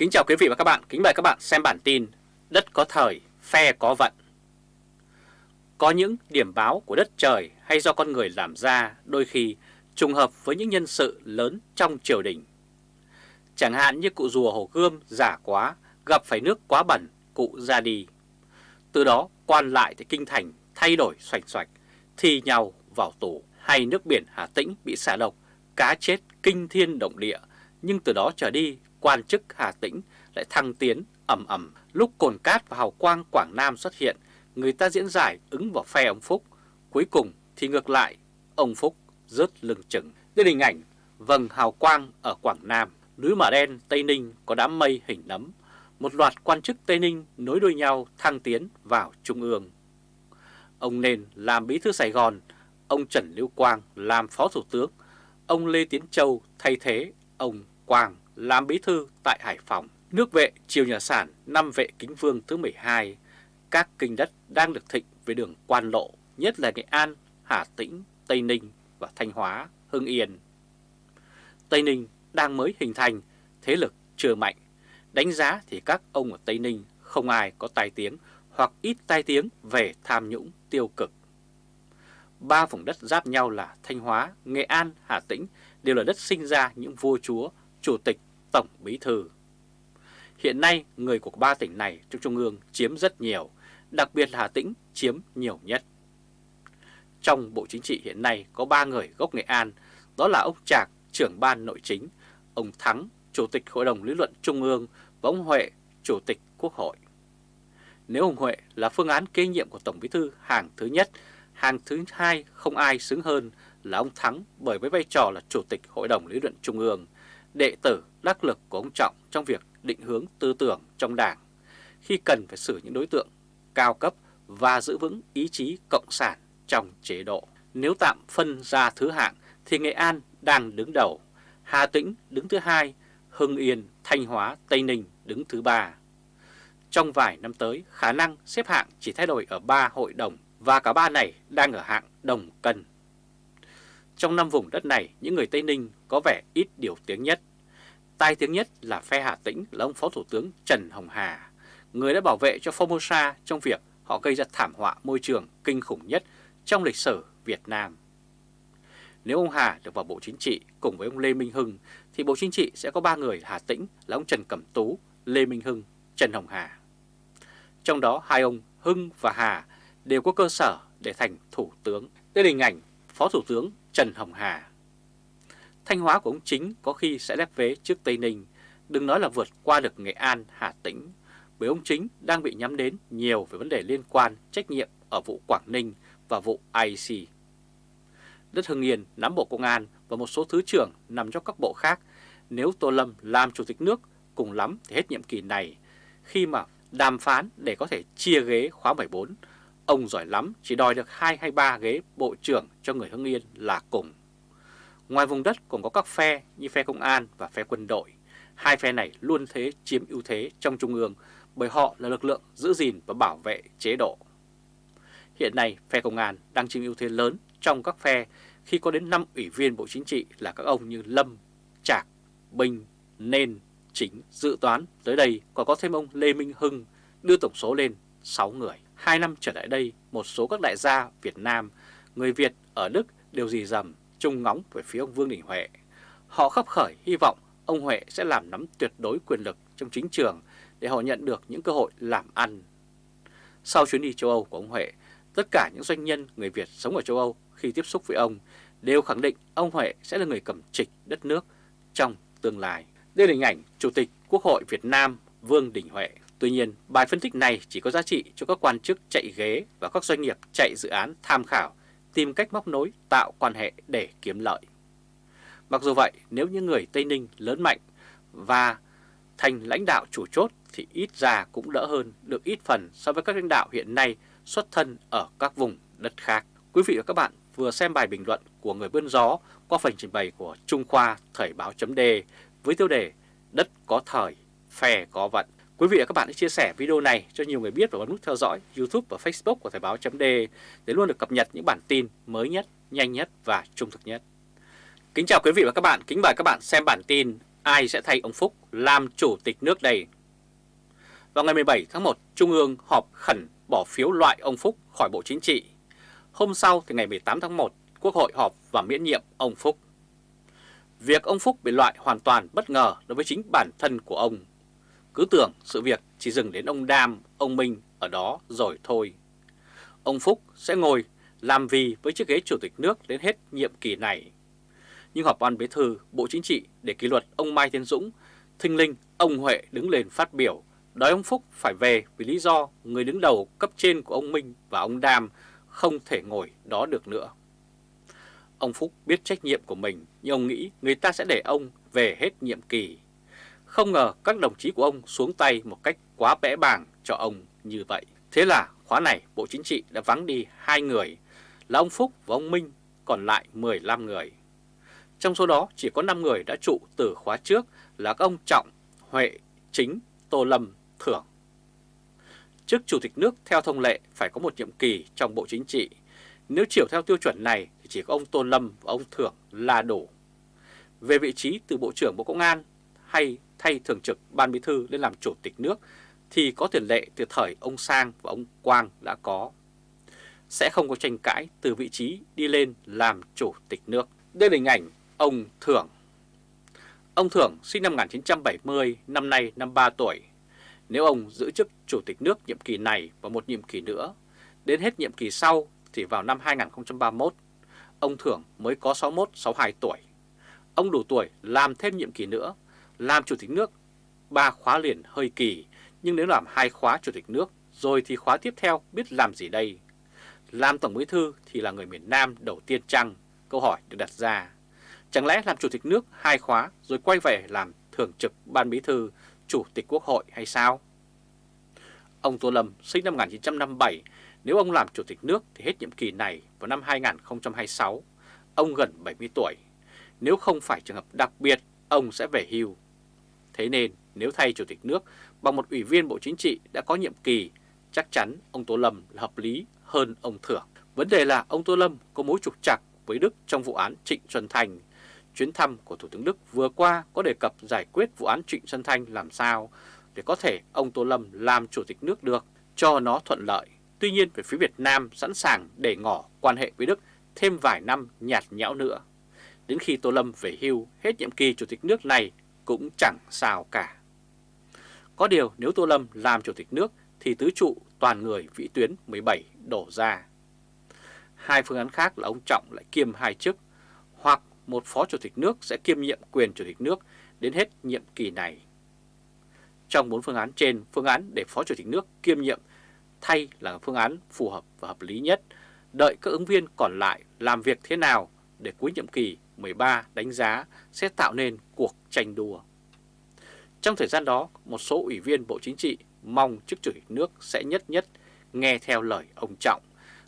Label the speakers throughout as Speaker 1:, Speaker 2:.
Speaker 1: Kính chào quý vị và các bạn, kính mời các bạn xem bản tin Đất có thời, phe có vận. Có những điểm báo của đất trời hay do con người làm ra đôi khi trùng hợp với những nhân sự lớn trong triều đình. Chẳng hạn như cụ rùa Hồ Gươm giả quá, gặp phải nước quá bẩn, cụ ra đi. Từ đó quan lại tại Kinh Thành thay đổi xoạch xoạch, thi nhau vào tù. Hay nước biển Hà Tĩnh bị xả độc, cá chết kinh thiên động địa Nhưng từ đó trở đi quan chức Hà Tĩnh lại thăng tiến ầm ầm Lúc Cồn Cát và Hào Quang Quảng Nam xuất hiện, người ta diễn giải ứng vào phe ông Phúc. Cuối cùng thì ngược lại, ông Phúc rớt lưng chừng. Đây hình ảnh vầng hào quang ở Quảng Nam, núi Mả Đen, Tây Ninh có đám mây hình nấm. Một loạt quan chức Tây Ninh nối đuôi nhau thăng tiến vào Trung ương. Ông nền làm bí thư Sài Gòn, ông Trần Lưu Quang làm phó thủ tướng, ông Lê Tiến Châu thay thế ông Quang làm bí thư tại Hải Phòng. Nước vệ triều nhà sản năm vệ kính vương thứ 12, các kinh đất đang được thịnh về đường quan lộ, nhất là Nghệ An, Hà Tĩnh, Tây Ninh và Thanh Hóa, Hưng Yên. Tây Ninh đang mới hình thành, thế lực chưa mạnh. Đánh giá thì các ông ở Tây Ninh không ai có tai tiếng hoặc ít tai tiếng về tham nhũng tiêu cực. Ba vùng đất giáp nhau là Thanh Hóa, Nghệ An, Hà Tĩnh đều là đất sinh ra những vua chúa, chủ tịch Tổng Bí Thư. Hiện nay, người của ba tỉnh này trong Trung ương chiếm rất nhiều, đặc biệt là Hà Tĩnh chiếm nhiều nhất. Trong Bộ Chính trị hiện nay có ba người gốc Nghệ An, đó là ông Trạc, trưởng ban nội chính, ông Thắng, Chủ tịch Hội đồng Lý luận Trung ương và ông Huệ, Chủ tịch Quốc hội. Nếu ông Huệ là phương án kế nhiệm của Tổng Bí thư hàng thứ nhất, hàng thứ hai không ai xứng hơn là ông Thắng bởi với vai trò là Chủ tịch Hội đồng Lý luận Trung ương, đệ tử đắc lực của ông Trọng trong việc định hướng tư tưởng trong đảng, khi cần phải xử những đối tượng cao cấp và giữ vững ý chí cộng sản trong chế độ. Nếu tạm phân ra thứ hạng thì Nghệ An đang đứng đầu, Hà Tĩnh đứng thứ hai, Hưng Yên, Thanh Hóa, Tây Ninh đứng thứ ba. Trong vài năm tới, khả năng xếp hạng chỉ thay đổi ở ba hội đồng và cả ba này đang ở hạng đồng cân. Trong năm vùng đất này, những người Tây Ninh có vẻ ít điều tiếng nhất. Tai tiếng nhất là phe Hà Tĩnh là ông Phó Thủ tướng Trần Hồng Hà, người đã bảo vệ cho Formosa trong việc họ gây ra thảm họa môi trường kinh khủng nhất trong lịch sử Việt Nam. Nếu ông Hà được vào Bộ Chính trị cùng với ông Lê Minh Hưng thì Bộ Chính trị sẽ có ba người Hà Tĩnh là ông Trần Cẩm Tú, Lê Minh Hưng, Trần Hồng Hà. Trong đó hai ông Hưng và Hà đều có cơ sở để thành Thủ tướng. Đây là hình ảnh Phó Thủ tướng Trần Hồng Hà. Thanh Hóa của ông chính có khi sẽ lép vế trước Tây Ninh, đừng nói là vượt qua được Nghệ An, Hà Tĩnh, bởi ông chính đang bị nhắm đến nhiều về vấn đề liên quan trách nhiệm ở vụ Quảng Ninh và vụ IC. Đất Hưng Yên nắm Bộ Công an và một số thứ trưởng nằm trong các bộ khác, nếu Tô Lâm làm Chủ tịch nước cùng lắm thì hết nhiệm kỳ này, khi mà đàm phán để có thể chia ghế khóa 14, ông giỏi lắm chỉ đòi được 2 hay 3 ghế bộ trưởng cho người Hưng Yên là cùng. Ngoài vùng đất còn có các phe như phe công an và phe quân đội. Hai phe này luôn thế chiếm ưu thế trong Trung ương bởi họ là lực lượng giữ gìn và bảo vệ chế độ. Hiện nay, phe công an đang chiếm ưu thế lớn trong các phe khi có đến 5 ủy viên Bộ Chính trị là các ông như Lâm, Trạc, Bình, Nên, Chính, Dự toán. Tới đây còn có thêm ông Lê Minh Hưng đưa tổng số lên 6 người. Hai năm trở lại đây, một số các đại gia Việt Nam, người Việt ở Đức đều dì dầm trông ngóng về phía ông Vương Đình Huệ. Họ khắp khởi hy vọng ông Huệ sẽ làm nắm tuyệt đối quyền lực trong chính trường để họ nhận được những cơ hội làm ăn. Sau chuyến đi châu Âu của ông Huệ, tất cả những doanh nhân người Việt sống ở châu Âu khi tiếp xúc với ông đều khẳng định ông Huệ sẽ là người cầm trịch đất nước trong tương lai. Đây là hình ảnh Chủ tịch Quốc hội Việt Nam Vương Đình Huệ. Tuy nhiên, bài phân tích này chỉ có giá trị cho các quan chức chạy ghế và các doanh nghiệp chạy dự án tham khảo tìm cách móc nối, tạo quan hệ để kiếm lợi. Mặc dù vậy, nếu những người Tây Ninh lớn mạnh và thành lãnh đạo chủ chốt thì ít ra cũng đỡ hơn được ít phần so với các lãnh đạo hiện nay xuất thân ở các vùng đất khác. Quý vị và các bạn vừa xem bài bình luận của người bươn gió qua phần trình bày của Trung Khoa Thời báo chấm với tiêu đề Đất có thời, phe có vận. Quý vị và các bạn hãy chia sẻ video này cho nhiều người biết và bấm nút theo dõi YouTube và Facebook của Thời báo chấm để luôn được cập nhật những bản tin mới nhất, nhanh nhất và trung thực nhất. Kính chào quý vị và các bạn, kính mời các bạn xem bản tin ai sẽ thay ông Phúc làm chủ tịch nước đây? Vào ngày 17 tháng 1, Trung ương họp khẩn bỏ phiếu loại ông Phúc khỏi Bộ Chính trị. Hôm sau thì ngày 18 tháng 1, Quốc hội họp và miễn nhiệm ông Phúc. Việc ông Phúc bị loại hoàn toàn bất ngờ đối với chính bản thân của ông. Cứ tưởng sự việc chỉ dừng đến ông Đam, ông Minh ở đó rồi thôi. Ông Phúc sẽ ngồi làm vì với chiếc ghế chủ tịch nước đến hết nhiệm kỳ này. Nhưng họp ban bí thư Bộ Chính trị để kỷ luật ông Mai Tiến Dũng, thinh linh ông Huệ đứng lên phát biểu đòi ông Phúc phải về vì lý do người đứng đầu cấp trên của ông Minh và ông Đam không thể ngồi đó được nữa. Ông Phúc biết trách nhiệm của mình nhưng ông nghĩ người ta sẽ để ông về hết nhiệm kỳ. Không ngờ các đồng chí của ông xuống tay một cách quá bẽ bàng cho ông như vậy. Thế là khóa này Bộ Chính trị đã vắng đi hai người là ông Phúc và ông Minh, còn lại 15 người. Trong số đó chỉ có 5 người đã trụ từ khóa trước là các ông Trọng, Huệ, Chính, Tô Lâm, Thưởng. trước Chủ tịch nước theo thông lệ phải có một nhiệm kỳ trong Bộ Chính trị. Nếu chiều theo tiêu chuẩn này thì chỉ có ông Tô Lâm và ông Thưởng là đủ. Về vị trí từ Bộ trưởng Bộ Công an hay thay Thường trực Ban Bí Thư lên làm Chủ tịch nước thì có tiền lệ từ thời ông Sang và ông Quang đã có. Sẽ không có tranh cãi từ vị trí đi lên làm Chủ tịch nước. Đây là hình ảnh ông Thưởng. Ông Thưởng sinh năm 1970, năm nay 53 tuổi. Nếu ông giữ chức Chủ tịch nước nhiệm kỳ này và một nhiệm kỳ nữa, đến hết nhiệm kỳ sau thì vào năm 2031, ông Thưởng mới có 61-62 tuổi. Ông đủ tuổi làm thêm nhiệm kỳ nữa, làm Chủ tịch nước ba khóa liền hơi kỳ, nhưng nếu làm hai khóa Chủ tịch nước rồi thì khóa tiếp theo biết làm gì đây? Làm Tổng Bí Thư thì là người miền Nam đầu tiên chăng? Câu hỏi được đặt ra. Chẳng lẽ làm Chủ tịch nước hai khóa rồi quay về làm Thường trực Ban Bí Thư, Chủ tịch Quốc hội hay sao? Ông Tô Lâm sinh năm 1957, nếu ông làm Chủ tịch nước thì hết nhiệm kỳ này vào năm 2026. Ông gần 70 tuổi. Nếu không phải trường hợp đặc biệt, ông sẽ về hưu. Thế nên nếu thay Chủ tịch nước bằng một ủy viên Bộ Chính trị đã có nhiệm kỳ, chắc chắn ông Tô Lâm là hợp lý hơn ông Thưởng. Vấn đề là ông Tô Lâm có mối trục trặc với Đức trong vụ án Trịnh Xuân Thành. Chuyến thăm của Thủ tướng Đức vừa qua có đề cập giải quyết vụ án Trịnh Xuân Thanh làm sao để có thể ông Tô Lâm làm Chủ tịch nước được cho nó thuận lợi. Tuy nhiên về phía Việt Nam sẵn sàng để ngỏ quan hệ với Đức thêm vài năm nhạt nhẽo nữa. Đến khi Tô Lâm về hưu hết nhiệm kỳ Chủ tịch nước này cũng chẳng sao cả. Có điều nếu Tô Lâm làm Chủ tịch nước thì tứ trụ toàn người vĩ tuyến 17 đổ ra. Hai phương án khác là ông Trọng lại kiêm hai chức, hoặc một phó chủ tịch nước sẽ kiêm nhiệm quyền chủ tịch nước đến hết nhiệm kỳ này. Trong bốn phương án trên, phương án để phó chủ tịch nước kiêm nhiệm thay là phương án phù hợp và hợp lý nhất, đợi các ứng viên còn lại làm việc thế nào để cuối nhiệm kỳ 13 đánh giá sẽ tạo nên cuộc tranh đua. Trong thời gian đó, một số ủy viên Bộ Chính trị mong chức chủ tịch nước sẽ nhất nhất nghe theo lời ông Trọng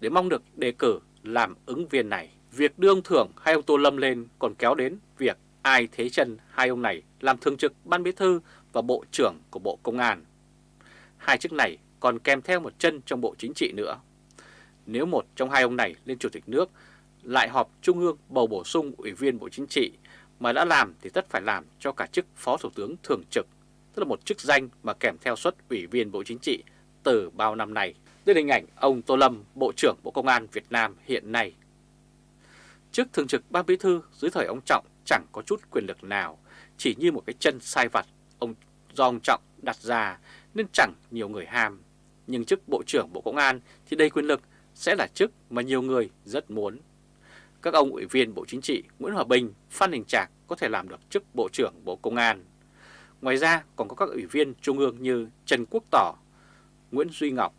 Speaker 1: để mong được đề cử làm ứng viên này. Việc đưa ông Thưởng hay ông Tô Lâm lên còn kéo đến việc ai thế chân hai ông này làm thường trực ban bí thư và bộ trưởng của Bộ Công an. Hai chức này còn kèm theo một chân trong Bộ Chính trị nữa. Nếu một trong hai ông này lên chủ tịch nước lại họp Trung ương bầu bổ sung ủy viên Bộ Chính trị mà đã làm thì tất phải làm cho cả chức Phó Thủ tướng Thường trực, tức là một chức danh mà kèm theo suất ủy viên Bộ Chính trị từ bao năm nay. Đây là hình ảnh ông Tô Lâm, Bộ trưởng Bộ Công an Việt Nam hiện nay. Chức Thường trực Ban Bí Thư dưới thời ông Trọng chẳng có chút quyền lực nào, chỉ như một cái chân sai vặt ông do ông Trọng đặt ra nên chẳng nhiều người ham. Nhưng chức Bộ trưởng Bộ Công an thì đây quyền lực sẽ là chức mà nhiều người rất muốn. Các ông ủy viên Bộ Chính trị Nguyễn Hòa Bình, Phan Đình Trạc có thể làm được chức Bộ trưởng Bộ Công an. Ngoài ra còn có các ủy viên trung ương như Trần Quốc Tỏ, Nguyễn Duy Ngọc,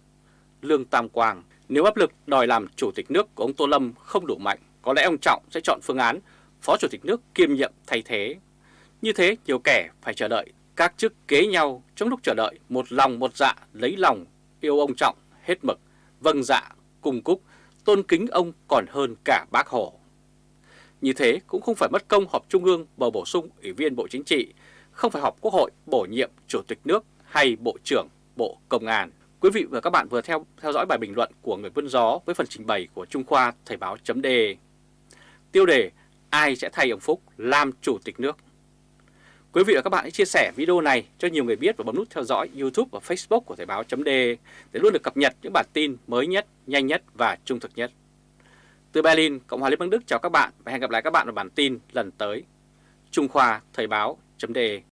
Speaker 1: Lương Tam Quang. Nếu áp lực đòi làm Chủ tịch nước của ông Tô Lâm không đủ mạnh, có lẽ ông Trọng sẽ chọn phương án Phó Chủ tịch nước kiêm nhiệm thay thế. Như thế nhiều kẻ phải chờ đợi các chức kế nhau trong lúc chờ đợi một lòng một dạ lấy lòng yêu ông Trọng hết mực, vâng dạ, cùng cúc, tôn kính ông còn hơn cả bác Hồ. Như thế cũng không phải mất công họp Trung ương bầu bổ sung Ủy viên Bộ Chính trị, không phải họp Quốc hội bổ nhiệm Chủ tịch nước hay Bộ trưởng Bộ Công an. Quý vị và các bạn vừa theo theo dõi bài bình luận của người vươn gió với phần trình bày của Trung Khoa Thời báo chấm Tiêu đề Ai sẽ thay ông Phúc làm Chủ tịch nước? Quý vị và các bạn hãy chia sẻ video này cho nhiều người biết và bấm nút theo dõi YouTube và Facebook của Thời báo .de để luôn được cập nhật những bản tin mới nhất, nhanh nhất và trung thực nhất. Từ Berlin, Cộng hòa Liên bang Đức chào các bạn và hẹn gặp lại các bạn ở bản tin lần tới. Trung Khoa Thời báo .de